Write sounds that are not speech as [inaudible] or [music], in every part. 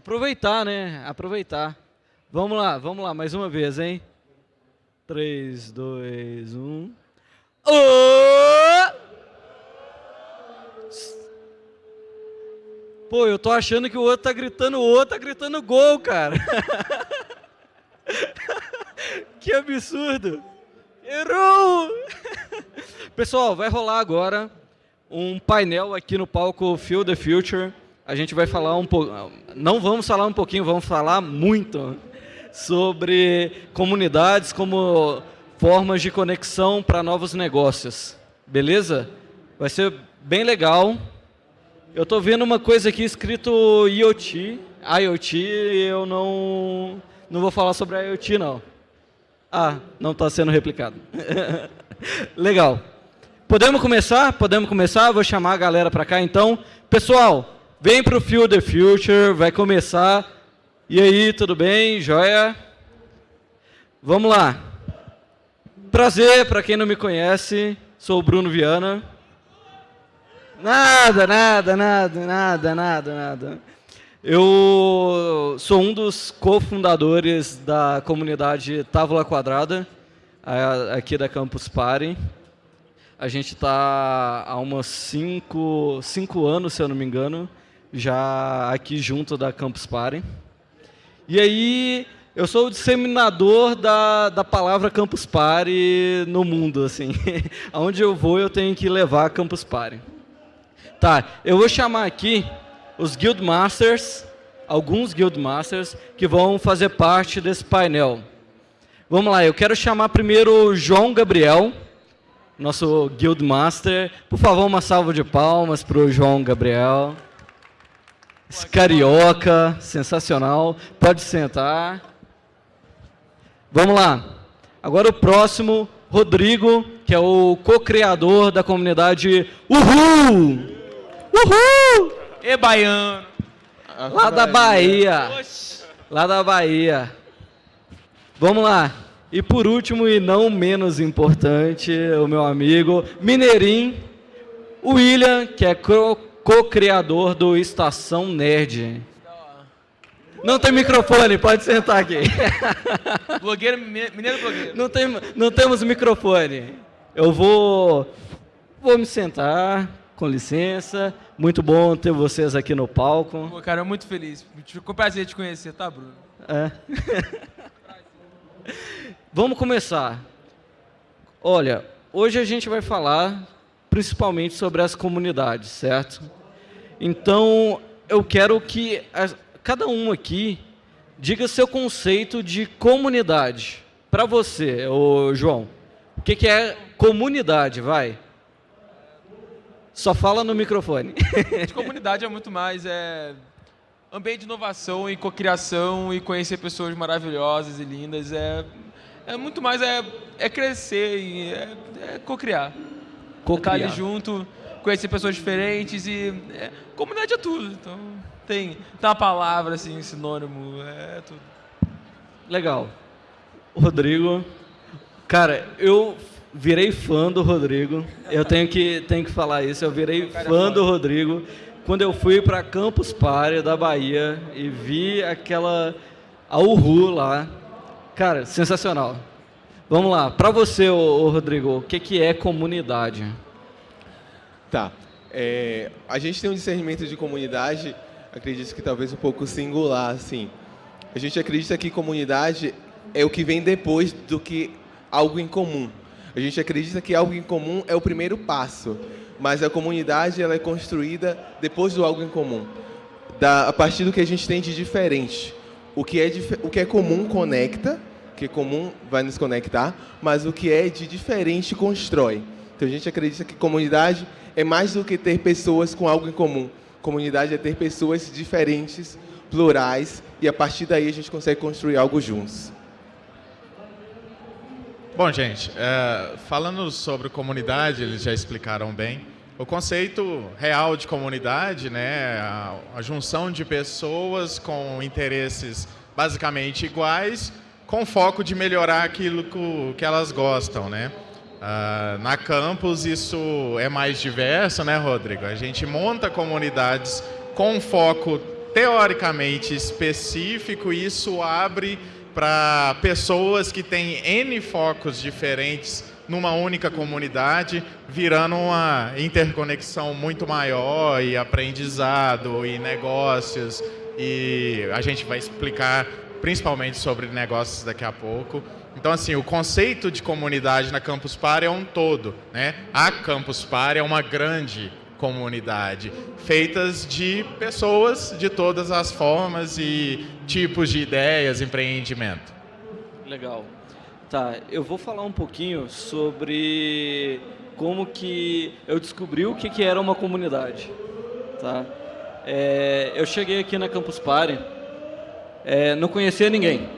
Aproveitar, né? Aproveitar. Vamos lá, vamos lá, mais uma vez, hein? 3, 2, 1. Ô! Pô, eu tô achando que o outro tá gritando, o outro tá gritando gol, cara. [laughs] que absurdo. Errou! Pessoal, vai rolar agora um painel aqui no palco Feel the Future. A gente vai falar um pouco, não vamos falar um pouquinho, vamos falar muito sobre comunidades como formas de conexão para novos negócios. Beleza? Vai ser bem legal. Eu estou vendo uma coisa aqui escrito IoT. IoT, eu não, não vou falar sobre IoT, não. Ah, não está sendo replicado. [laughs] Legal. Podemos começar? Podemos começar? Vou chamar a galera para cá, então. Pessoal, vem para o Feel the Future, vai começar. E aí, tudo bem? Joia? Vamos lá. Prazer, para quem não me conhece, sou o Bruno Viana. Nada, nada, nada, nada, nada, nada. Eu sou um dos cofundadores da comunidade Távola Quadrada, aqui da Campus Party. A gente está há umas cinco, cinco anos, se eu não me engano, já aqui junto da Campus Party. E aí, eu sou o disseminador da, da palavra Campus Party no mundo. assim. [laughs] Aonde eu vou, eu tenho que levar a Campus Party. Tá, eu vou chamar aqui os Guild Masters, alguns Guild Masters, que vão fazer parte desse painel. Vamos lá, eu quero chamar primeiro o João Gabriel, nosso Guild Master. Por favor, uma salva de palmas para o João Gabriel. Carioca, sensacional. Pode sentar. Vamos lá. Agora o próximo, Rodrigo, que é o co-criador da comunidade Uhul! Uhul! E baiano. Lá da Bahia. Lá da Bahia. Vamos lá. E por último, e não menos importante, o meu amigo Mineirinho, o William, que é co-criador do Estação Nerd. Não tem microfone, pode sentar aqui. [laughs] Blogueiro, mineiro blogueiro. Não, tem, não temos microfone. Eu vou, vou me sentar, com licença. Muito bom ter vocês aqui no palco. Pô, cara, muito feliz. Ficou prazer te conhecer, tá, Bruno? É. [laughs] Vamos começar. Olha, hoje a gente vai falar principalmente sobre as comunidades, certo? Então, eu quero que a, cada um aqui diga seu conceito de comunidade. Para você, ô João, o que, que é comunidade, vai? Só fala no microfone. [laughs] De comunidade é muito mais é, ambiente de inovação e cocriação e conhecer pessoas maravilhosas e lindas. É, é muito mais é, é crescer e é, é cocriar. Cocriar. Estar ali junto, conhecer pessoas diferentes e é, comunidade é tudo. Então tem, tem uma palavra assim, sinônimo, é tudo. Legal. Rodrigo, cara, eu virei fã do Rodrigo. Eu tenho que, tenho que falar isso. Eu virei fã do Rodrigo quando eu fui para Campus Party da Bahia e vi aquela a Uhu lá. Cara, sensacional. Vamos lá. Para você, ô, ô, Rodrigo, o que, que é comunidade? Tá. É, a gente tem um discernimento de comunidade, acredito que talvez um pouco singular, assim. A gente acredita que comunidade é o que vem depois do que algo em comum. A gente acredita que algo em comum é o primeiro passo, mas a comunidade ela é construída depois do algo em comum, da, a partir do que a gente tem de diferente. O que é, o que é comum conecta, o que é comum vai nos conectar, mas o que é de diferente constrói. Então a gente acredita que comunidade é mais do que ter pessoas com algo em comum. Comunidade é ter pessoas diferentes, plurais, e a partir daí a gente consegue construir algo juntos. Bom, gente, é, falando sobre comunidade, eles já explicaram bem. O conceito real de comunidade, né, a, a junção de pessoas com interesses basicamente iguais, com foco de melhorar aquilo que, que elas gostam, né? Uh, na campus isso é mais diverso, né, Rodrigo? A gente monta comunidades com foco teoricamente específico e isso abre para pessoas que têm N focos diferentes numa única comunidade, virando uma interconexão muito maior e aprendizado e negócios. E a gente vai explicar principalmente sobre negócios daqui a pouco. Então, assim, o conceito de comunidade na Campus Party é um todo. Né? A Campus Party é uma grande comunidade, feitas de pessoas de todas as formas e tipos de ideias, empreendimento. Legal. Tá, eu vou falar um pouquinho sobre como que eu descobri o que, que era uma comunidade. Tá? É, eu cheguei aqui na Campus Party, é, não conhecia ninguém.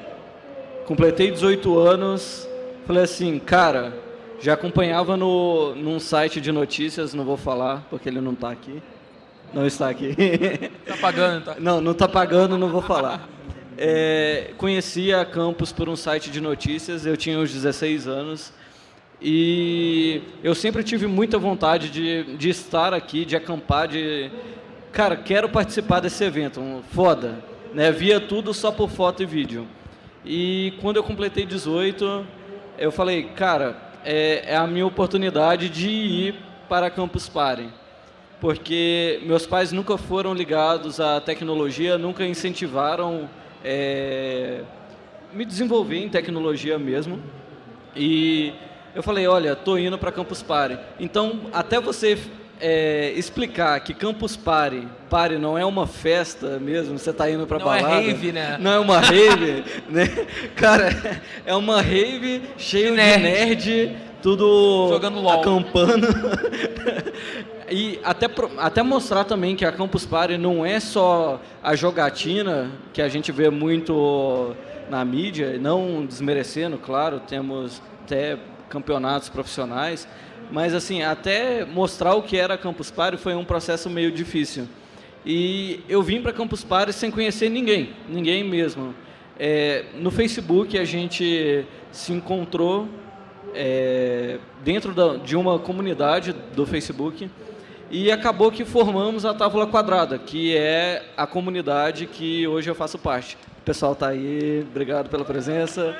Completei 18 anos, falei assim, cara, já acompanhava no, num site de notícias, não vou falar, porque ele não está aqui. Não está aqui. Está [laughs] pagando, tá? Não, não está pagando, não vou falar. É, conhecia a campus por um site de notícias, eu tinha uns 16 anos. E eu sempre tive muita vontade de, de estar aqui, de acampar, de... Cara, quero participar desse evento, foda. Né? Via tudo só por foto e vídeo. E quando eu completei 18, eu falei, cara, é, é a minha oportunidade de ir para Campus Party. Porque meus pais nunca foram ligados à tecnologia, nunca incentivaram é, me desenvolver em tecnologia mesmo. E eu falei, olha, tô indo para Campus Party. Então, até você é, explicar que Campus Party, Party não é uma festa mesmo, você está indo para balada. Não é rave, né? Não é uma rave, [laughs] né? Cara, é uma rave cheio de nerd, nerd tudo jogando LOL. acampando. [laughs] e até, até mostrar também que a Campus Party não é só a jogatina que a gente vê muito na mídia, não desmerecendo, claro, temos até campeonatos profissionais, mas assim, até mostrar o que era Campus Party foi um processo meio difícil. E eu vim para Campus Party sem conhecer ninguém, ninguém mesmo. É, no Facebook a gente se encontrou é, dentro da, de uma comunidade do Facebook e acabou que formamos a Távola Quadrada, que é a comunidade que hoje eu faço parte. O pessoal está aí, obrigado pela presença.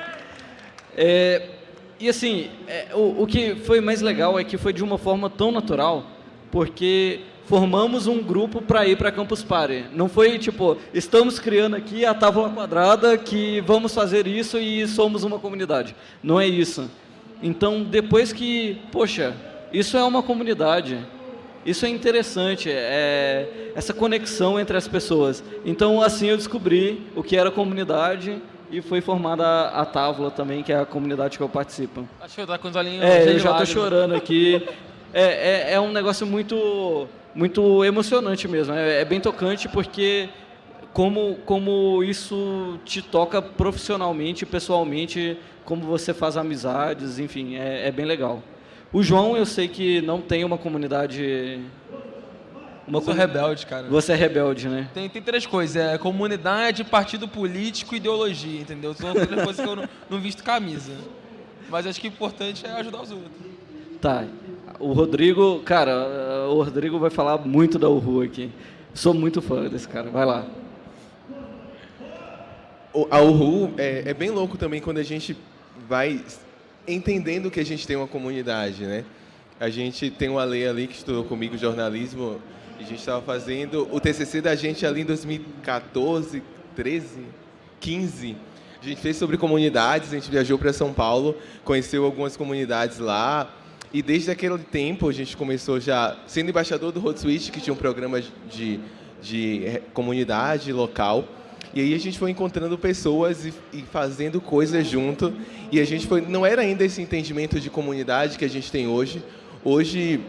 É, e assim, é, o, o que foi mais legal é que foi de uma forma tão natural, porque formamos um grupo para ir para Campus Party. Não foi tipo, estamos criando aqui a tábua quadrada que vamos fazer isso e somos uma comunidade. Não é isso. Então, depois que, poxa, isso é uma comunidade. Isso é interessante, é essa conexão entre as pessoas. Então, assim eu descobri o que era comunidade e foi formada a, Távola também, que é a comunidade que eu participo. Acho que tá com os olhinhos É, eu já estou chorando aqui. [laughs] É, é, é, um negócio muito, muito emocionante mesmo. É, é, bem tocante porque como, como isso te toca profissionalmente, pessoalmente, como você faz amizades, enfim, é, é bem legal. O João, eu sei que não tem uma comunidade uma eu sou rebelde, cara. Você é rebelde, né? Tem, tem três coisas: é comunidade, partido político e ideologia, entendeu? São três coisas que eu não, não visto camisa. Mas acho que o importante é ajudar os outros. Tá. O Rodrigo, cara, o Rodrigo vai falar muito da Uhu aqui. Sou muito fã desse cara. Vai lá. A Uhu é, é bem louco também quando a gente vai entendendo que a gente tem uma comunidade, né? A gente tem uma lei ali que estudou comigo jornalismo a gente estava fazendo o TCC da gente ali em 2014, 13, 15. A gente fez sobre comunidades, a gente viajou para São Paulo, conheceu algumas comunidades lá. E desde aquele tempo a gente começou já sendo embaixador do Road Switch, que tinha um programa de, de comunidade local. E aí a gente foi encontrando pessoas e, e, fazendo coisas junto. E a gente foi, não era ainda esse entendimento de comunidade que a gente tem hoje. Hoje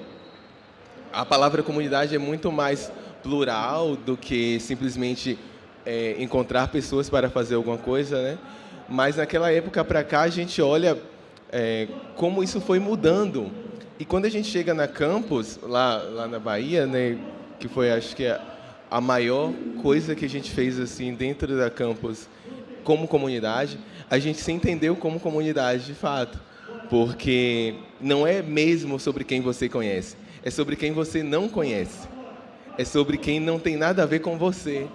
a palavra comunidade é muito mais plural do que simplesmente é, encontrar pessoas para fazer alguma coisa, né? Mas naquela época para cá a gente olha é, como isso foi mudando. E quando a gente chega na campus lá lá na Bahia, né? Que foi acho que a, a maior coisa que a gente fez assim dentro da campus como comunidade, a gente se entendeu como comunidade de fato, porque não é mesmo sobre quem você conhece, é sobre quem você não conhece. É sobre quem não tem nada a ver com você.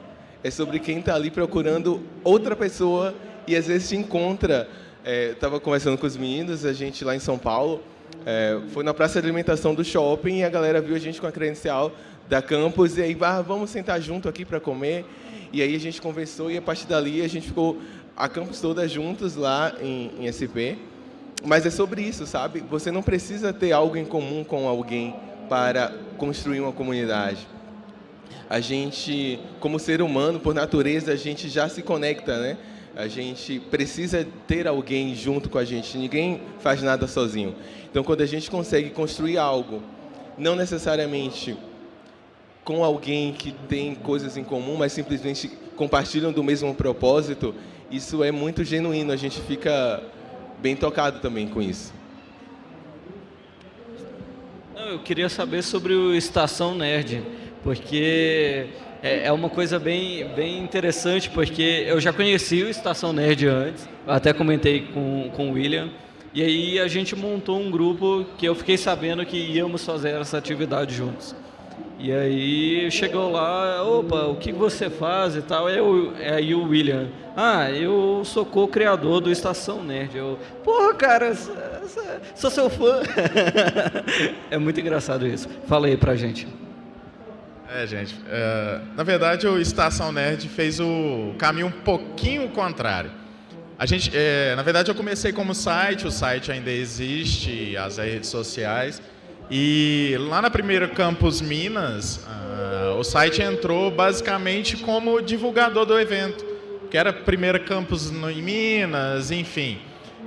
é sobre quem está ali procurando outra pessoa e às vezes se encontra. Estava é, conversando com os meninos, a gente lá em São Paulo, é, foi na praça de alimentação do shopping e a galera viu a gente com a credencial da campus e aí, ah, vamos sentar junto aqui para comer. E aí a gente conversou e a partir dali a gente ficou a campus toda juntos lá em, em SP. Mas é sobre isso, sabe? Você não precisa ter algo em comum com alguém para construir uma comunidade. A gente, como ser humano, por natureza, a gente já se conecta, né? A gente precisa ter alguém junto com a gente. Ninguém faz nada sozinho. Então, quando a gente consegue construir algo, não necessariamente com alguém que tem coisas em comum, mas simplesmente compartilham do mesmo propósito, isso é muito genuíno. A gente fica bem tocado também com isso. Eu queria saber sobre o Estação Nerd, porque é, é uma coisa bem, bem interessante, porque eu já conheci o Estação Nerd antes, até comentei com, com o William, e aí a gente montou um grupo que eu fiquei sabendo que íamos fazer essa atividade juntos. E aí chegou lá, opa, o que você faz e tal? Eu, aí o William, ah, eu sou co-criador do Estação Nerd. Eu, porra, cara, sou seu fã. [laughs] é muito engraçado isso. Fala aí pra gente. É, gente, é, na verdade o Estação Nerd fez o caminho um pouquinho contrário. A gente, é, na verdade eu comecei como site, o site ainda existe, as redes sociais, e lá na primeira Campus Minas, uh, o site entrou basicamente como divulgador do evento, que era primeira campus em Minas, enfim.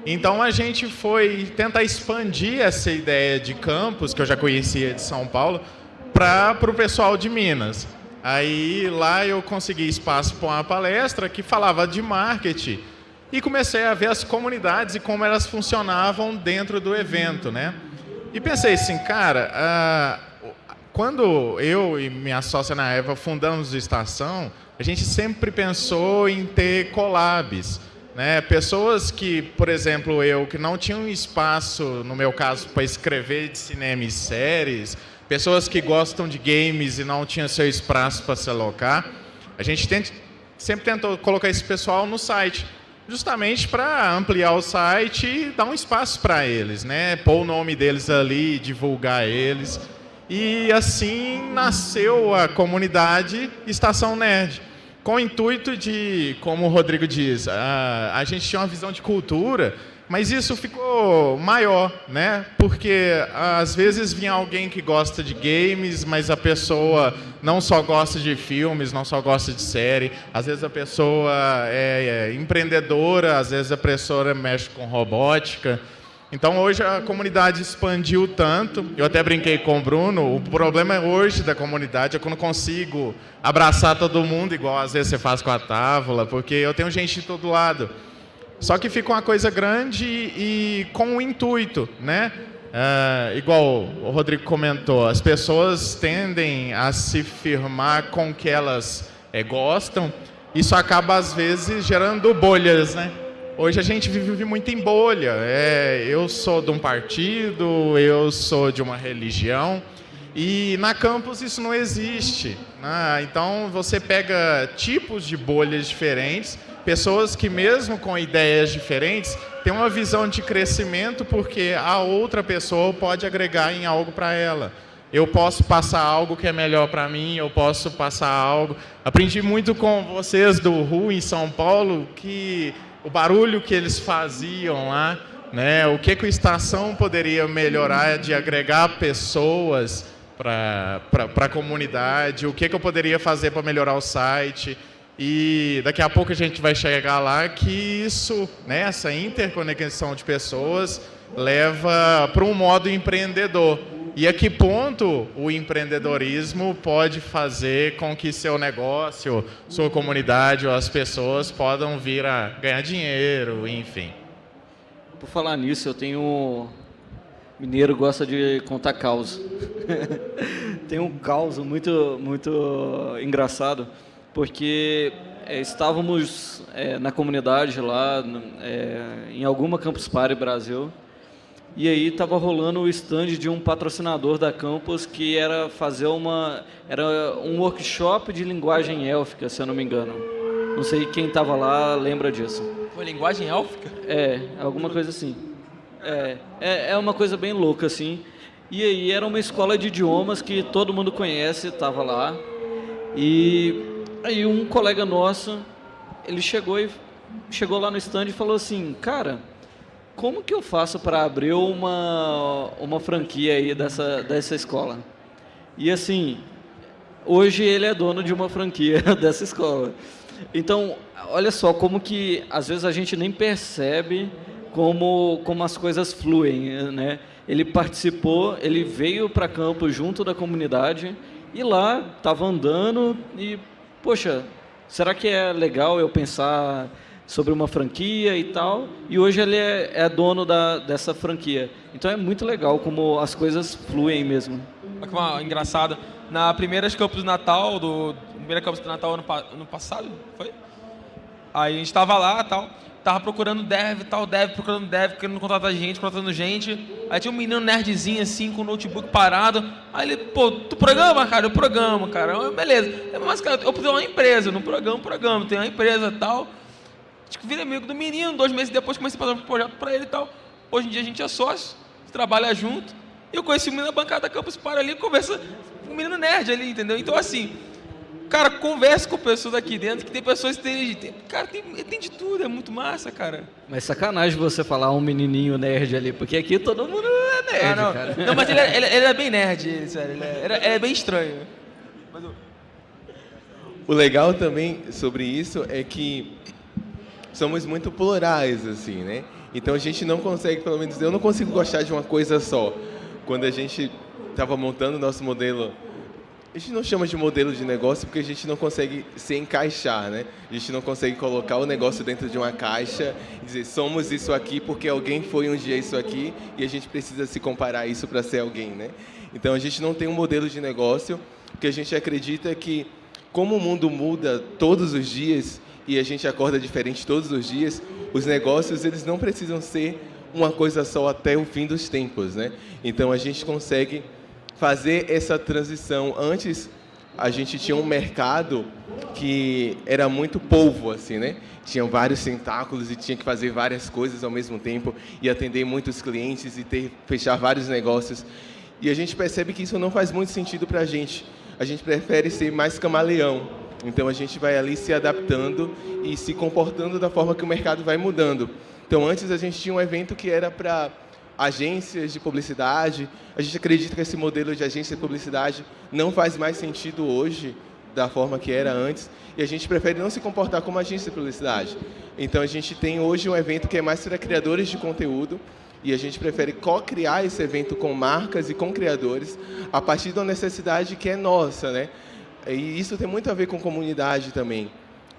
Então a gente foi tentar expandir essa ideia de campus, que eu já conhecia de São Paulo, para o pessoal de Minas. Aí lá eu consegui espaço para uma palestra que falava de marketing e comecei a ver as comunidades e como elas funcionavam dentro do evento, né? E pensei assim, cara, uh, quando eu e minha sócia na Eva fundamos a estação, a gente sempre pensou em ter collabs. Né? Pessoas que, por exemplo, eu, que não tinham espaço, no meu caso, para escrever de cinema e séries, pessoas que gostam de games e não tinham seu espaço para se alocar, a gente sempre tentou colocar esse pessoal no site justamente para ampliar o site e dar um espaço para eles, né? Pôr o nome deles ali, divulgar eles. E assim nasceu a comunidade Estação Nerd, com o intuito de, como o Rodrigo diz, a, a gente tinha uma visão de cultura mas isso ficou maior, né? Porque às vezes vinha alguém que gosta de games, mas a pessoa não só gosta de filmes, não só gosta de série. Às vezes a pessoa é, é empreendedora, às vezes a pessoa mexe com robótica. Então hoje a comunidade expandiu tanto. Eu até brinquei com o Bruno. O problema hoje da comunidade é que eu não consigo abraçar todo mundo igual às vezes você faz com a Távola, porque eu tenho gente de todo lado. Só que fica uma coisa grande e com um intuito, né? Uh, igual o Rodrigo comentou, as pessoas tendem a se firmar com o que elas é, gostam. Isso acaba, às vezes, gerando bolhas, né? Hoje a gente vive muito em bolha. É, eu sou de um partido, eu sou de uma religião. E na campus isso não existe. Né? Então você pega tipos de bolhas diferentes Pessoas que, mesmo com ideias diferentes, têm uma visão de crescimento porque a outra pessoa pode agregar em algo para ela. Eu posso passar algo que é melhor para mim, eu posso passar algo. Aprendi muito com vocês do RU em São Paulo que o barulho que eles faziam lá, né, o que, que a estação poderia melhorar de agregar pessoas para a comunidade, o que, que eu poderia fazer para melhorar o site. E daqui a pouco a gente vai chegar lá que isso, né, essa interconexão de pessoas, leva para um modo empreendedor. E a que ponto o empreendedorismo pode fazer com que seu negócio, sua comunidade ou as pessoas podam vir a ganhar dinheiro, enfim. Por falar nisso, eu tenho. Mineiro gosta de contar caos. [laughs] Tem um caos muito, muito engraçado porque é, estávamos é, na comunidade lá, é, em alguma Campus Party Brasil, e aí estava rolando o stand de um patrocinador da campus que era fazer uma era um workshop de linguagem élfica, se eu não me engano. Não sei quem estava lá lembra disso. Foi linguagem élfica? É, alguma coisa assim. É, é, é uma coisa bem louca assim. E aí era uma escola de idiomas que todo mundo conhece, estava lá. E aí um colega nosso, ele chegou e chegou lá no stand e falou assim, cara, como que eu faço para abrir uma, uma franquia aí dessa, dessa escola? E assim, hoje ele é dono de uma franquia [laughs] dessa escola. Então, olha só como que às vezes a gente nem percebe como, como as coisas fluem, né? Ele participou, ele veio para campo junto da comunidade e lá estava andando e, poxa, será que é legal eu pensar sobre uma franquia e tal, e hoje ele é, é dono da, dessa franquia. Então é muito legal como as coisas fluem mesmo. Uma engraçada, na primeira Campos do Natal, do primeira Campos do Natal ano, ano passado, foi? Aí a gente estava lá tal, tava procurando dev, tal, dev, procurando dev, querendo contratar gente, contratando gente. Aí tinha um menino nerdzinho assim, com o notebook parado. Aí ele, pô, tu programa, cara? Eu programo, cara. Eu, Beleza. Mas, cara, eu tenho uma empresa, não programa, programa, tenho uma empresa tal. Tipo, virei amigo do menino, dois meses depois comecei a fazer um projeto para ele e tal. Hoje em dia a gente é sócio, trabalha junto. E eu conheci o menino na bancada da Campus para ali, conversa com o menino nerd ali, entendeu? Então, assim, cara, conversa com pessoas aqui dentro, que tem pessoas que têm. Cara, tem, tem de tudo, é muito massa, cara. Mas sacanagem você falar um menininho nerd ali, porque aqui todo mundo é nerd, ah, não. cara. Não, mas ele é, ele, ele é bem nerd, ele, sério. Ele é, ele é, bem estranho. Mas, o legal também sobre isso é que somos muito plurais, assim, né? Então a gente não consegue, pelo menos eu não consigo gostar de uma coisa só. Quando a gente estava montando o nosso modelo, a gente não chama de modelo de negócio porque a gente não consegue se encaixar, né? A gente não consegue colocar o negócio dentro de uma caixa e dizer somos isso aqui porque alguém foi um dia isso aqui e a gente precisa se comparar isso para ser alguém, né? Então a gente não tem um modelo de negócio porque a gente acredita que como o mundo muda todos os dias e a gente acorda diferente todos os dias, os negócios eles não precisam ser uma coisa só até o fim dos tempos, né? Então a gente consegue fazer essa transição. Antes a gente tinha um mercado que era muito polvo, assim, né? Tinham vários tentáculos e tinha que fazer várias coisas ao mesmo tempo e atender muitos clientes e ter fechar vários negócios. E a gente percebe que isso não faz muito sentido para a gente. A gente prefere ser mais camaleão então a gente vai ali se adaptando e se comportando da forma que o mercado vai mudando. Então antes a gente tinha um evento que era para agências de publicidade. A gente acredita que esse modelo de agência de publicidade não faz mais sentido hoje da forma que era antes e a gente prefere não se comportar como agência de publicidade. Então a gente tem hoje um evento que é mais para criadores de conteúdo e a gente prefere co-criar esse evento com marcas e com criadores a partir da necessidade que é nossa, né? E isso tem muito a ver com comunidade também.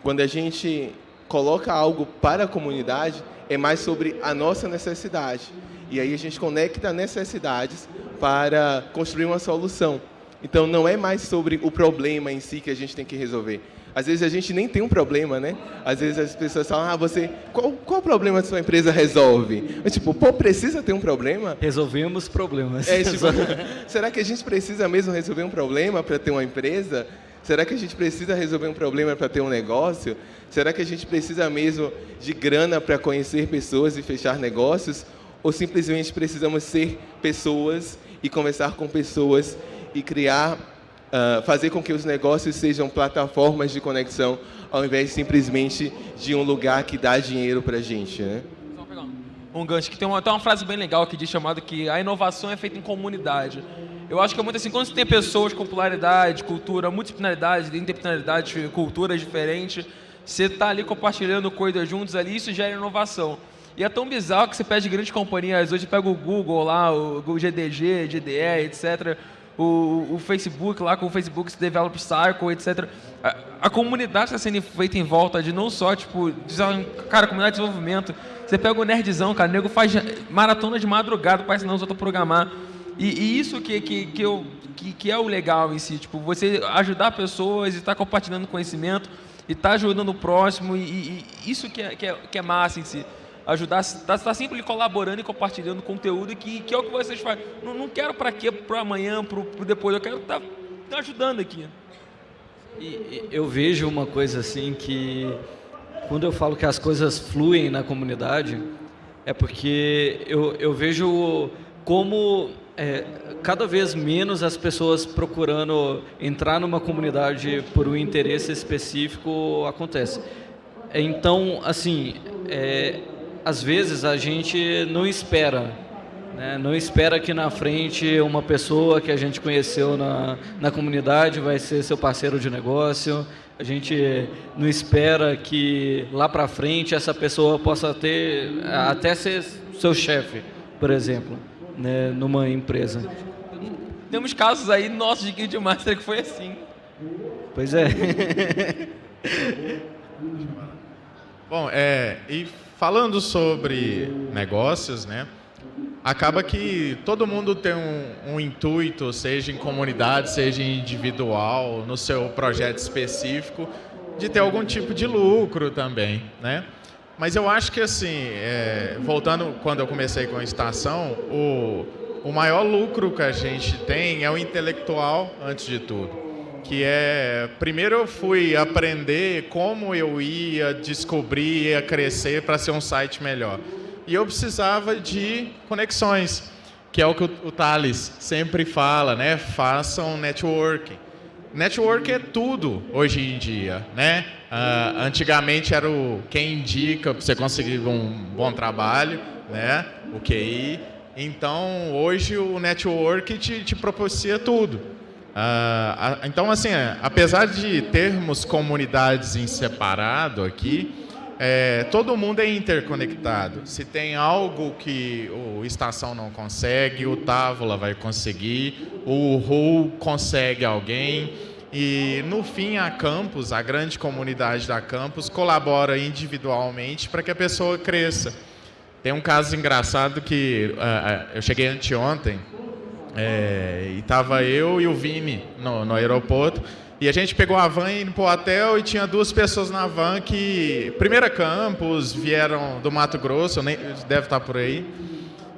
Quando a gente coloca algo para a comunidade, é mais sobre a nossa necessidade. E aí a gente conecta necessidades para construir uma solução. Então não é mais sobre o problema em si que a gente tem que resolver. Às vezes a gente nem tem um problema, né? Às vezes as pessoas falam, ah, você, qual, qual problema a sua empresa resolve? Eu, tipo, pô, precisa ter um problema? Resolvemos problemas. É, tipo, [laughs] [laughs] será que a gente precisa mesmo resolver um problema para ter uma empresa? Será que a gente precisa resolver um problema para ter um negócio? Será que a gente precisa mesmo de grana para conhecer pessoas e fechar negócios? Ou simplesmente precisamos ser pessoas e conversar com pessoas e criar uh, fazer com que os negócios sejam plataformas de conexão, ao invés simplesmente de um lugar que dá dinheiro para a gente. Né? Um gancho que tem uma, tem uma frase bem legal que diz chamada que a inovação é feita em comunidade. Eu acho que é muito assim, quando você tem pessoas com popularidade, cultura, multidisciplinaridade, interdisciplinaridade, culturas diferentes, você está ali compartilhando coisas juntos ali, isso gera inovação. E é tão bizarro que você pede grandes companhias, hoje pega o Google lá, o GDG, GDE, etc., o, o Facebook lá com o Facebook Developer Cycle, etc. A, a comunidade está sendo feita em volta de não só, tipo, cara, comunidade de desenvolvimento. Você pega o nerdzão, cara, o nego faz maratona de madrugada ensinar os outros a programar. E, e, isso que, que, que, eu, que, que, é o legal em si, tipo, você ajudar pessoas e estar tá compartilhando conhecimento e estar tá ajudando o próximo, e, e, isso que é, que, é, que é massa em si. ajudar, está tá sempre colaborando e compartilhando conteúdo que, que é o que vocês fazem. Não, não quero para quê, para amanhã, para depois, eu quero estar tá, tá ajudando aqui. E, eu vejo uma coisa assim que quando eu falo que as coisas fluem na comunidade, é porque eu, eu vejo como é, cada vez menos as pessoas procurando entrar numa comunidade por um interesse específico acontece. Então, assim, é, às vezes a gente não espera, né? não espera que na frente uma pessoa que a gente conheceu na, na comunidade vai ser seu parceiro de negócio, a gente não espera que lá para frente essa pessoa possa ter, até ser seu chefe, por exemplo né, numa empresa. Temos casos aí nossos de Guild Master que foi assim. Pois é. [laughs] Bom, é, e falando sobre negócios, né? Acaba que todo mundo tem um, um, intuito, seja em comunidade, seja individual, no seu projeto específico, de ter algum tipo de lucro também, né? Mas eu acho que assim, é, voltando quando eu comecei com a estação, o, o maior lucro que a gente tem é o intelectual antes de tudo. Que é, primeiro eu fui aprender como eu ia descobrir, ia crescer para ser um site melhor. E eu precisava de conexões, que é o que o, o Thales sempre fala, né? Façam networking. Network é tudo hoje em dia, né? Uh, antigamente era o quem indica para você conseguir um bom trabalho, né? O QI. Então, hoje o network te, te propicia tudo. Uh, então, assim, apesar de termos comunidades em separado aqui, é, todo mundo é interconectado. Se tem algo que o Estação não consegue, o Távola vai conseguir, o RU consegue alguém. E no fim, a Campus, a grande comunidade da Campus, colabora individualmente para que a pessoa cresça. Tem um caso engraçado que uh, eu cheguei anteontem é, e estava eu e o Vini no, no aeroporto. E a gente pegou a van indo para o hotel e tinha duas pessoas na van que, primeira campus, vieram do Mato Grosso, nem, deve estar por aí.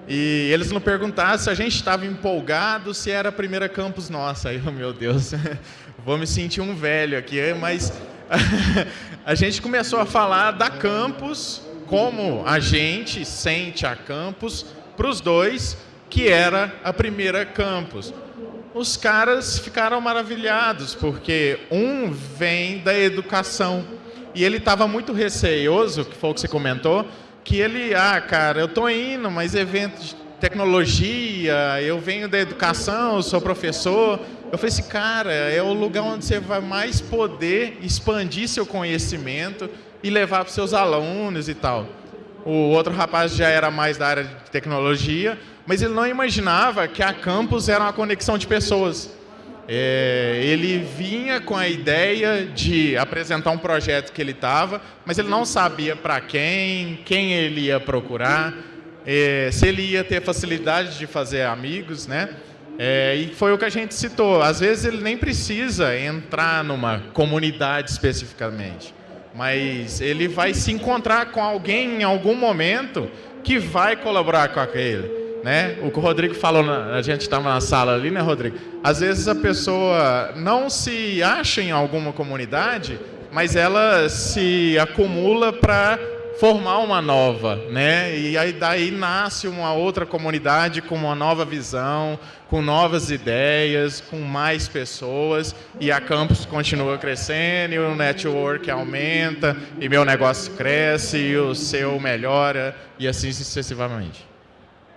E eles não perguntaram se a gente estava empolgado, se era a primeira campus nossa. Aí, meu Deus, [laughs] vou me sentir um velho aqui, mas [laughs] a gente começou a falar da campus, como a gente sente a campus, para os dois, que era a primeira campus. Os caras ficaram maravilhados, porque um vem da educação, e ele estava muito receioso, que foi o que você comentou, que ele, ah, cara, eu tô indo, mas evento de tecnologia, eu venho da educação, eu sou professor. Eu falei assim, cara, é o lugar onde você vai mais poder expandir seu conhecimento e levar para seus alunos e tal. O outro rapaz já era mais da área de tecnologia, mas ele não imaginava que a campus era uma conexão de pessoas. É, ele vinha com a ideia de apresentar um projeto que ele estava, mas ele não sabia para quem, quem ele ia procurar, é, se ele ia ter facilidade de fazer amigos, né? É, e foi o que a gente citou. Às vezes ele nem precisa entrar numa comunidade especificamente, mas ele vai se encontrar com alguém em algum momento que vai colaborar com aquele né? O que o Rodrigo falou, a gente estava na sala ali, né, Rodrigo? Às vezes a pessoa não se acha em alguma comunidade, mas ela se acumula para formar uma nova, né? E aí daí nasce uma outra comunidade com uma nova visão, com novas ideias, com mais pessoas e a campus continua crescendo e o network aumenta e meu negócio cresce e o seu melhora e assim sucessivamente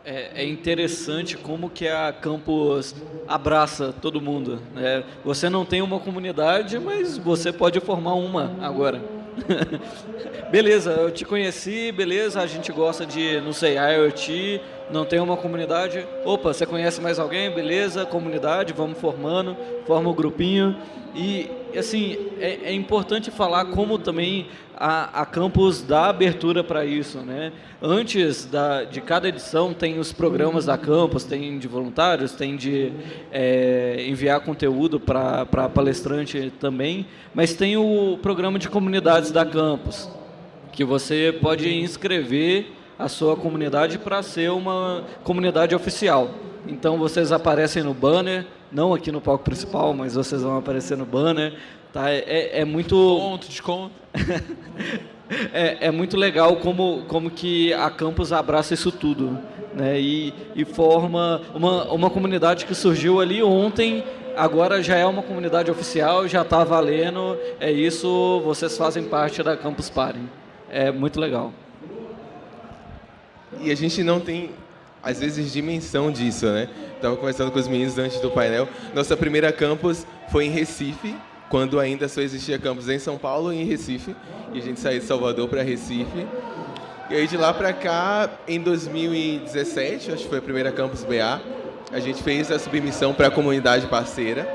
é, é, interessante como que a campus abraça todo mundo. Né? Você não tem uma comunidade, mas você pode formar uma agora. Beleza, eu te conheci, beleza, a gente gosta de, não sei, IoT, não tem uma comunidade. Opa, você conhece mais alguém? Beleza, comunidade, vamos formando, forma o um grupinho. E, assim, é, é importante falar como também a, a campus dá abertura para isso, né? Antes da, de cada edição tem os programas da campus, tem de voluntários, tem de é, enviar conteúdo para palestrante também, mas tem o programa de comunidades da campus, que você pode inscrever a sua comunidade para ser uma comunidade oficial. Então vocês aparecem no banner, não aqui no palco principal, mas vocês vão aparecer no banner. Tá? É, é, é muito. Desconto, desconto. [laughs] é, é muito legal como, como que a campus abraça isso tudo. Né? E, e forma uma, uma comunidade que surgiu ali ontem agora já é uma comunidade oficial, já está valendo. É isso, vocês fazem parte da Campus Party. É muito legal. E a gente não tem, às vezes, dimensão disso, né? Estava conversando com os meninos antes do painel. Nossa primeira campus foi em Recife, quando ainda só existia campus em São Paulo e em Recife. E a gente saiu de Salvador para Recife. E aí de lá para cá, em 2017, acho que foi a primeira campus BA, a gente fez a submissão para a comunidade parceira.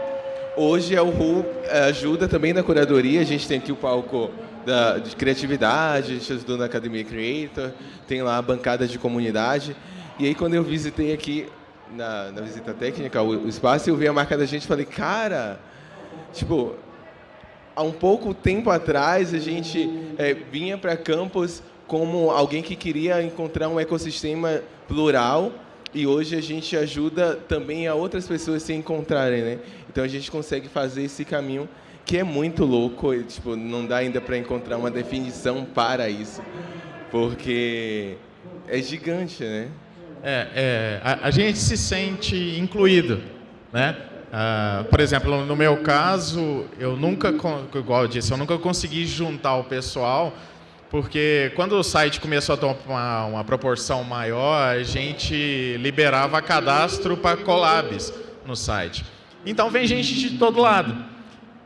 Hoje a URU eh, ajuda também na curadoria, a gente tem aqui o palco da, de criatividade, gente ajudou na Academia Creator, tem lá a bancada de comunidade. E aí quando eu visitei aqui na, na visita técnica o, o espaço, eu vi a marca da gente e falei, cara, tipo, há um pouco tempo atrás a gente é, vinha para campus como alguém que queria encontrar um ecossistema plural e hoje a gente ajuda também a outras pessoas se encontrarem, né? Então a gente consegue fazer esse caminho que é muito louco, e, tipo, não dá ainda para encontrar uma definição para isso, porque é gigante, né? É, é a, a, gente se sente incluído, né? Uh, por exemplo, no meu caso, eu nunca, igual eu disse, eu nunca consegui juntar o pessoal porque quando o site começou a tomar uma proporção maior, a gente liberava cadastro para collabs no site. Então vem gente de todo lado.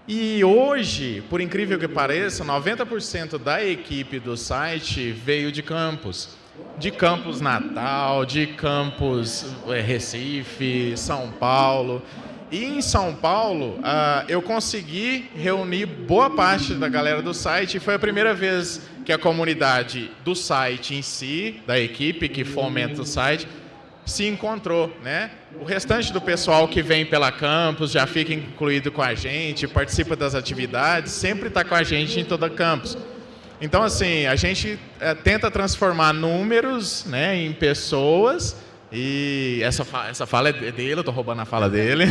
E hoje, por incrível que pareça, 90% da equipe do site veio de campus. De campus Natal, de campus é, Recife, São Paulo. E em São Paulo, uh, eu consegui reunir boa parte da galera do site e foi a primeira vez que a comunidade do site em si, da equipe que fomenta o site, se encontrou, né? O restante do pessoal que vem pela campus já fica incluído com a gente, participa das atividades, sempre está com a gente em toda campus. Então, assim, a gente é, tenta transformar números né, em pessoas, e essa, fa essa fala é dele, eu estou roubando a fala dele.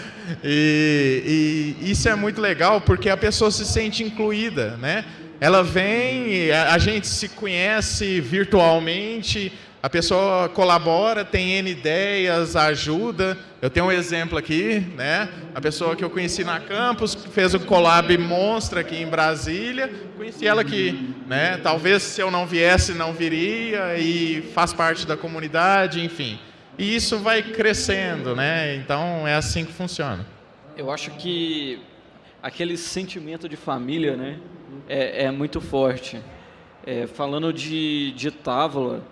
[laughs] e, e, isso é muito legal porque a pessoa se sente incluída, né? Ela vem, a gente se conhece virtualmente, a pessoa colabora, tem N ideias, ajuda. Eu tenho um exemplo aqui, né? A pessoa que eu conheci na campus, fez o collab Monstra aqui em Brasília. Conheci ela aqui, né? Talvez se eu não viesse, não viria e faz parte da comunidade, enfim. E isso vai crescendo, né? Então é assim que funciona. Eu acho que aquele sentimento de família, né? é, é muito forte. É, falando de, de Távola,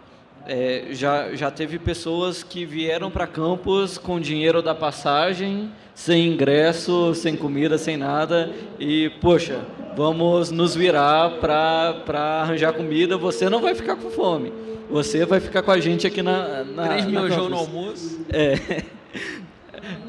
é, já, já teve pessoas que vieram para campus com dinheiro da passagem, sem ingresso, sem comida, sem nada, e, poxa, vamos nos virar para arranjar comida, você não vai ficar com fome. Você vai ficar com a gente aqui na. na 3 mil no almoço. É.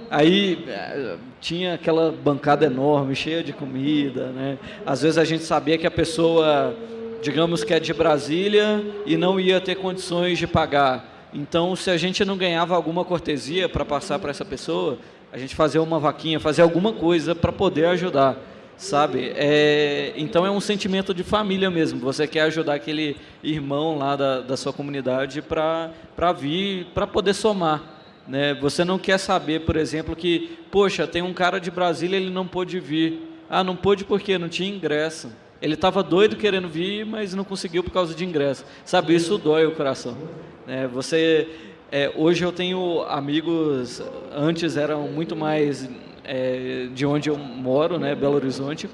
Aí eh, tinha aquela bancada enorme, cheia de comida, né? Às vezes a gente sabia que a pessoa, digamos que é de Brasília e não ia ter condições de pagar. Então, se a gente não ganhava alguma cortesia para passar para essa pessoa, a gente fazia uma vaquinha, fazia alguma coisa para poder ajudar, sabe? É, então é um sentimento de família mesmo. Você quer ajudar aquele irmão lá da, da sua comunidade para vir, para poder somar. Né? Você não quer saber, por exemplo, que, poxa, tem um cara de Brasília, ele não pôde vir. Ah, não pôde porque não tinha ingresso. Ele estava doido querendo vir, mas não conseguiu por causa de ingresso. Sabe, isso dói o coração. É, você, é, hoje eu tenho amigos, antes eram muito mais é, de onde eu moro, né, Belo Horizonte,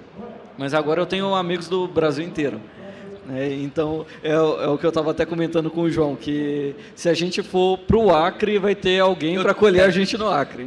mas agora eu tenho amigos do Brasil inteiro. É, então, é, é, o que eu estava até comentando com o João, que se a gente for para o Acre, vai ter alguém para acolher a gente no Acre.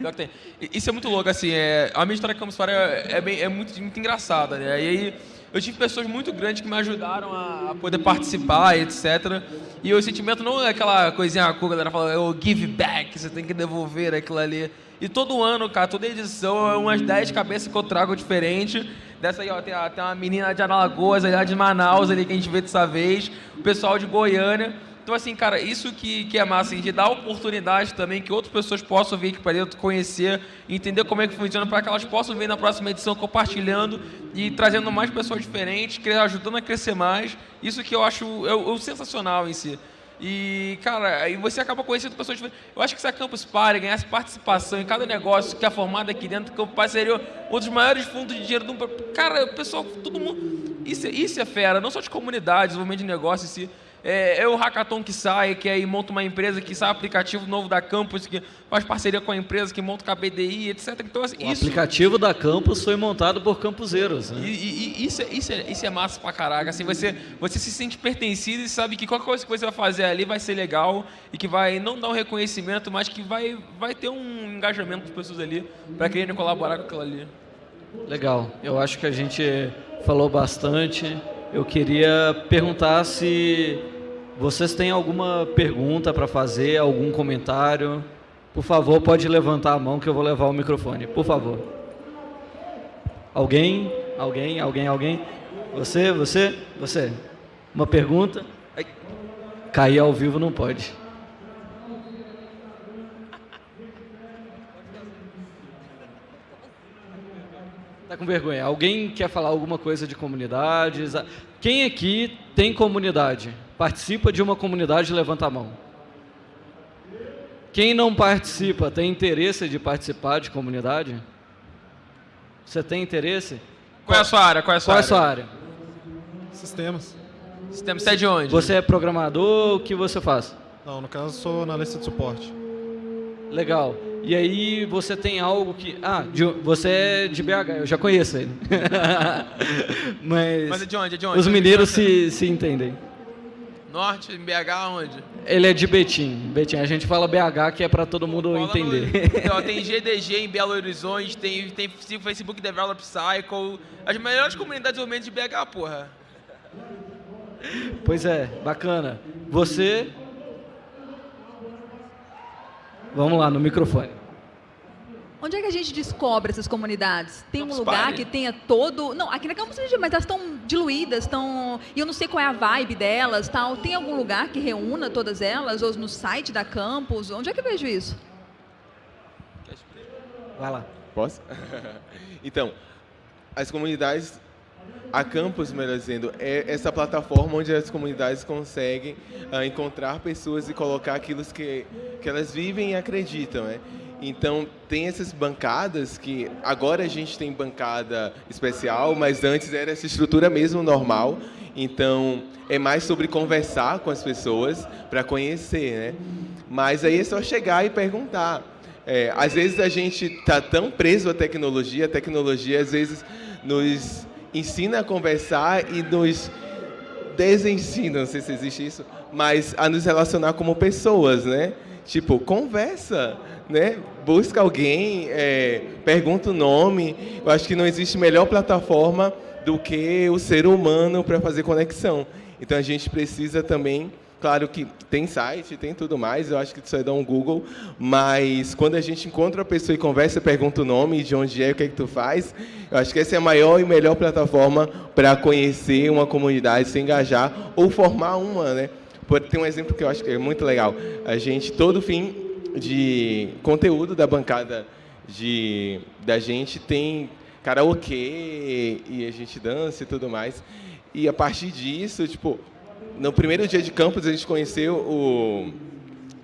[laughs] Isso é muito louco, assim, é, a minha história Campus Party é, é, bem, é muito, muito engraçada, né? E aí, eu tive pessoas muito grandes que me ajudaram a, poder participar, etc. E o sentimento não é aquela coisinha que a galera fala, é o give back, você tem que devolver aquilo ali. E todo ano, cara, toda edição é umas 10 cabeças que eu trago diferente. Dessa aí, ó, tem, tem uma menina de Alagoas, ali de Manaus, ali que a gente vê dessa vez. O pessoal de Goiânia. Então, assim, cara, isso que, que é massa, assim, de dar oportunidade também que outras pessoas possam vir aqui para dentro, conhecer, entender como é que funciona, para que elas possam vir na próxima edição compartilhando e trazendo mais pessoas diferentes, ajudando a crescer mais. Isso que eu acho é, é sensacional em si. E, cara, aí você acaba conhecendo pessoas diferentes. Eu acho que se a Campus Party ganhasse participação em cada negócio que é formado aqui dentro, Campus Party seria um dos maiores fundos de dinheiro do mundo. Cara, o pessoal, todo mundo. Isso, isso é fera, não só de comunidade, desenvolvimento de negócio em si é, é, o hackathon que sai, que aí monta uma empresa que sai aplicativo novo da Campus, que faz parceria com a empresa, que monta o KBDI, etc. Então, assim, o isso, aplicativo da Campus foi montado por campuseiros. Né? E, e, e, isso, é, isso, é, isso é massa pra caraca. Assim, você, você se sente pertencido e sabe que qualquer coisa que você vai fazer ali vai ser legal e que vai não dar um reconhecimento, mas que vai, vai ter um engajamento das pessoas ali para quererem colaborar com aquilo ali. Legal. Eu acho que a gente falou bastante. Eu queria perguntar se vocês têm alguma pergunta para fazer, algum comentário? Por favor, pode levantar a mão que eu vou levar o microfone. Por favor. Alguém? Alguém? Alguém? Alguém? Você? Você? Você? Uma pergunta? Ai. Cair ao vivo não pode. Tá com vergonha. Alguém quer falar alguma coisa de comunidades? Quem aqui tem comunidade? Participa de uma comunidade, levanta a mão. Quem não participa, tem interesse de participar de comunidade? Você tem interesse? Qual é a sua área? Qual é a sua, Qual área? É a sua área? Sistemas. Sistemas, você é de onde? Você é programador, o que você faz? Não, no caso sou analista de suporte. Legal. E aí você tem algo que... Ah, de, você é de BH, eu já conheço ele. [laughs] Mas, Mas é de onde? É de onde? Os mineiros se, se entendem. Norte, em BH, onde? Ele é de Betim. Betim. A gente fala BH que é para todo mundo entender. No, então, tem [laughs] GDG em Belo Horizonte, tem, tem Facebook Develop Cycle. As melhores comunidades de de BH, porra. Pois é, bacana. Você. Vamos lá, no microfone. Onde é que a gente descobre essas comunidades? Tem Campus um lugar Party. que tenha todo... Não, aqui na Campus mas elas estão diluídas, estão... E eu não sei qual é a vibe delas, tal. Tem algum lugar que reúna todas elas? Ou no site da Campus? Onde é que eu vejo isso? Vai lá. Posso? [laughs] então, as comunidades... A Campus, melhor dizendo, é essa plataforma onde as comunidades conseguem uh, encontrar pessoas e colocar aquilo que, que elas vivem e acreditam, né? Então, tem essas bancadas que agora a gente tem bancada especial, mas antes era essa estrutura mesmo normal. Então, é mais sobre conversar com as pessoas para conhecer, né? Mas aí é só chegar e perguntar. É, às vezes a gente está tão preso à tecnologia, a tecnologia às vezes nos ensina a conversar e nos desensina, não sei se existe isso, mas a nos relacionar como pessoas, né? Tipo, conversa né? Busca alguém, é, pergunta o nome. Eu acho que não existe melhor plataforma do que o ser humano para fazer conexão. Então a gente precisa também, claro que tem site, tem tudo mais, eu acho que isso é dar um Google, mas quando a gente encontra a pessoa e conversa, pergunta o nome, de onde é, o que é que tu faz, eu acho que essa é a maior e melhor plataforma para conhecer uma comunidade, se engajar ou formar uma, né? Tem um exemplo que eu acho que é muito legal. A gente, todo fim, de conteúdo da bancada de, da gente tem karaokê e a gente dança e tudo mais. E a partir disso, tipo, no primeiro dia de campus a gente conheceu o,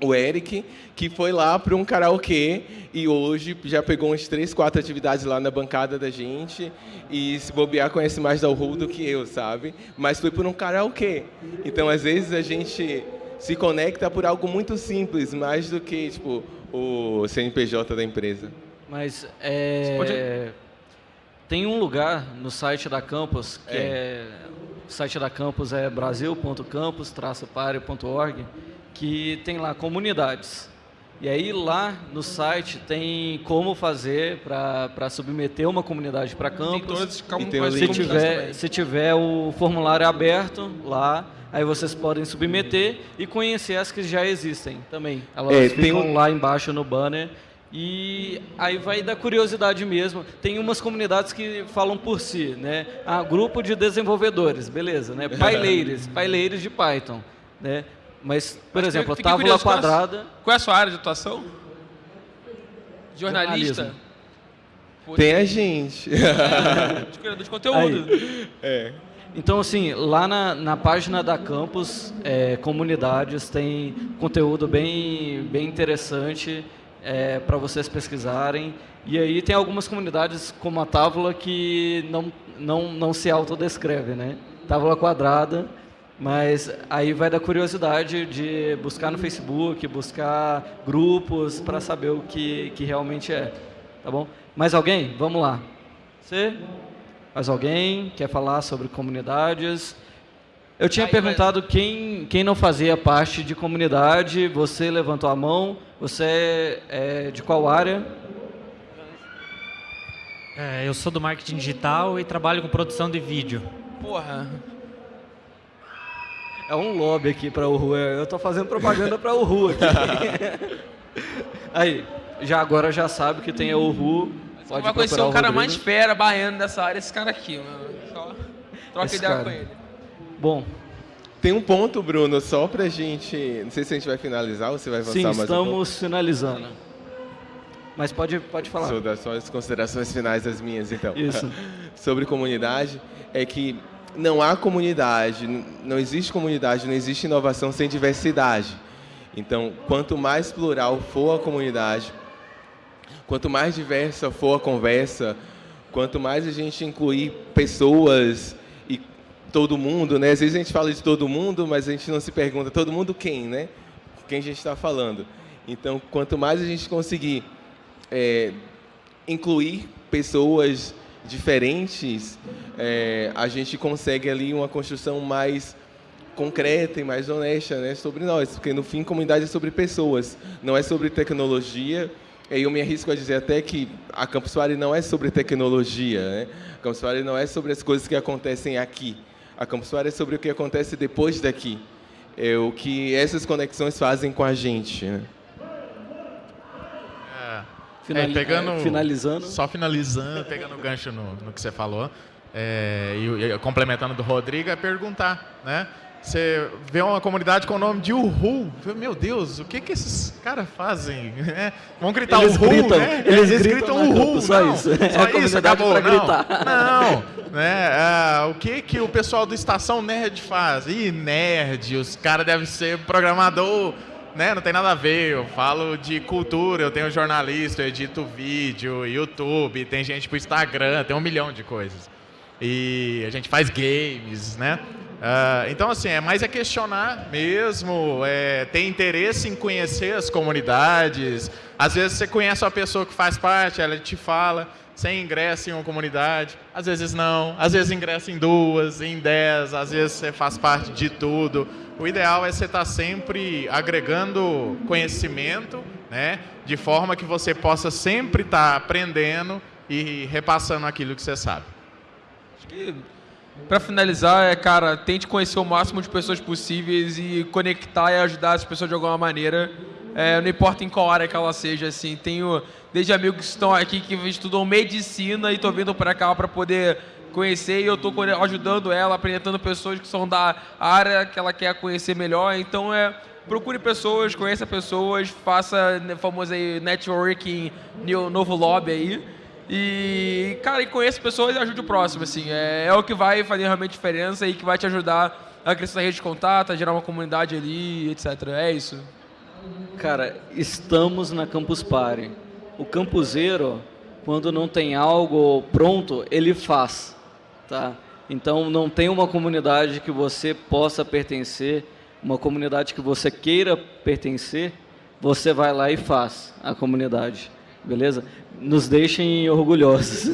o Eric, que foi lá para um karaokê e hoje já pegou umas três, quatro atividades lá na bancada da gente e se bobear conhece mais da Ru do que eu, sabe? Mas foi por um karaokê. Então, às vezes a gente se conecta por algo muito simples, mais do que tipo o CNPJ da empresa. Mas é, pode... tem um lugar no site da Campus que é, é o site da Campus é brasil.campus-pare.org que tem lá comunidades. E aí lá no site tem como fazer para submeter uma comunidade para campus. Tem todas se tiver, se tiver o formulário aberto lá, aí vocês podem submeter e conhecer as que já existem também. Elas é, ficam um... lá embaixo no banner. E aí vai da curiosidade mesmo. Tem umas comunidades que falam por si, né? Ah, grupo de desenvolvedores, beleza, né? Paileiros, [laughs] paileiros de Python, né? Mas, por Mas exemplo, a tábua quadrada... Qual é a sua área de atuação? Jornalista? Tem a gente. [laughs] de criador de conteúdo. Aí. É. Então, assim, lá na, na página da Campus é, Comunidades tem conteúdo bem, bem interessante é, para vocês pesquisarem. E aí tem algumas comunidades, como a Távola, que não, não, não se autodescreve, né? Távola quadrada mas aí vai da curiosidade de buscar no Facebook, buscar grupos para saber o que, que realmente é. Tá bom? Mais alguém? Vamos lá. Você? Mais alguém quer falar sobre comunidades? Eu tinha perguntado quem, quem não fazia parte de comunidade, você levantou a mão, você é de qual área? É, eu sou do marketing digital e trabalho com produção de vídeo. Porra, é um lobby aqui para o Ru. Eu estou fazendo propaganda para o Ru aqui. [laughs] Aí, já agora já sabe que tem a Uhu. Pode vai conhecer o, o cara Rodrigo. mais fera, baiano dessa área, esse cara aqui, mano. Só troca esse ideia cara. com ele. Bom. Tem um ponto, Bruno, só pra gente. Não sei se a gente vai finalizar ou você vai avançar Sim, mais estamos um finalizando. Mas pode, pode falar. Sobre as considerações finais das minhas, então. Isso. [laughs] Sobre comunidade, é que não há comunidade, não existe comunidade, não existe inovação sem diversidade. Então, quanto mais plural for a comunidade, quanto mais diversa for a conversa, quanto mais a gente incluir pessoas todo mundo, né? Às vezes a gente fala de todo mundo, mas a gente não se pergunta todo mundo quem, né? Quem a gente está falando. Então, quanto mais a gente conseguir é, incluir pessoas diferentes, é, a gente consegue ali uma construção mais concreta e mais honesta né, sobre nós, porque no fim comunidade é sobre pessoas, não é sobre tecnologia. E eu me arrisco a dizer até que a Campus Party não é sobre tecnologia, né? A Campus Party não é sobre as coisas que acontecem aqui. A Campus Party é sobre o que acontece depois daqui. É o que essas conexões fazem com a gente. Né? Finali é, pegando, é, finalizando. Só finalizando, pegando o gancho no, no que você falou, é, e, e, complementando do Rodrigo, é perguntar, né? Você vê uma comunidade com o nome de Uhu, meu Deus, o que que esses caras fazem? [laughs] É, vão gritar eles Uhu, gritam, né? Eles, eles gritam, gritam Uhu, só não, isso. Só é isso, acabou, não. Não, né? Ah, o que que o pessoal do Estação Nerd faz? Ih, nerd, os caras devem ser programador né, não tem nada a ver. Eu falo de cultura, eu tenho jornalista, eu edito vídeo, YouTube, tem gente pro Instagram, tem um milhão de coisas. E a gente faz games, né? Uh, então, assim, é mais é questionar mesmo, é, ter interesse em conhecer as comunidades. Às vezes você conhece uma pessoa que faz parte, ela te fala, você ingressa em uma comunidade, às vezes não, às vezes ingressa em duas, em dez, às vezes você faz parte de tudo. O ideal é você estar sempre agregando conhecimento, né, de forma que você possa sempre estar aprendendo e repassando aquilo que você sabe. Acho que para finalizar, é, cara, tente conhecer o máximo de pessoas possíveis e conectar e ajudar as pessoas de alguma maneira. É, não importa em qual área que ela seja, assim. Tenho desde amigos que estão aqui que estudam medicina e estão vindo para cá para poder conhecer e eu estou ajudando ela, apresentando pessoas que são da área que ela quer conhecer melhor. Então é procure pessoas, conheça pessoas, faça né, famoso aí networking, novo lobby aí. E, cara, e conheça pessoas e ajude o próximo, assim. É, é o que vai fazer realmente diferença e que vai te ajudar a crescer a rede de contato, a gerar uma comunidade ali, etc. É isso. Cara, estamos na Campus Party. O campuseiro, quando não tem algo pronto, ele faz. Tá? Então, não tem uma comunidade que você possa pertencer, uma comunidade que você queira pertencer, você vai lá e faz a comunidade. Beleza? Nos deixem orgulhosos.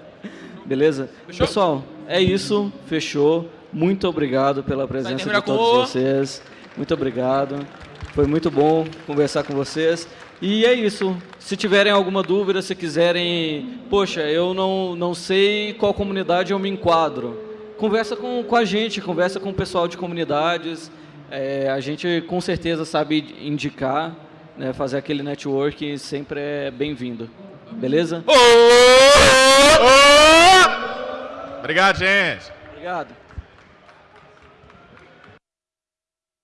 [laughs] Beleza? Fechou? Pessoal, é isso. Fechou. Muito obrigado pela presença de todos vocês. Muito obrigado. Foi muito bom conversar com vocês. E é isso. Se tiverem alguma dúvida, se quiserem, poxa, eu não, não sei qual comunidade eu me enquadro. Conversa com, com a gente, conversa com o pessoal de comunidades. É, a gente com certeza sabe indicar, né, fazer aquele network sempre é bem-vindo. Beleza? Obrigado, gente. Obrigado.